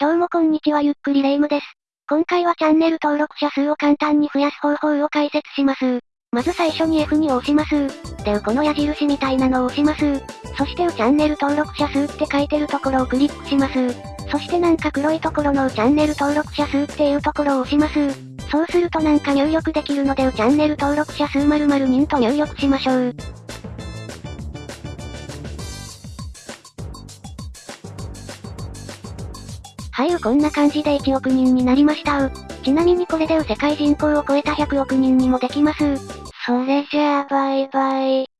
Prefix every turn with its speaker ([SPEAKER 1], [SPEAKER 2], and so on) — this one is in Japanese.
[SPEAKER 1] どうもこんにちはゆっくりレ夢ムです。今回はチャンネル登録者数を簡単に増やす方法を解説します。まず最初に F に押します。で、この矢印みたいなのを押します。そしてうチャンネル登録者数って書いてるところをクリックします。そしてなんか黒いところのうチャンネル登録者数っていうところを押します。そうするとなんか入力できるのでうチャンネル登録者数〇〇人と入力しましょう。はい、こんな感じで1億人になりましたう。ちなみにこれでう世界人口を超えた100億人にもできます。それじゃあバイバイ。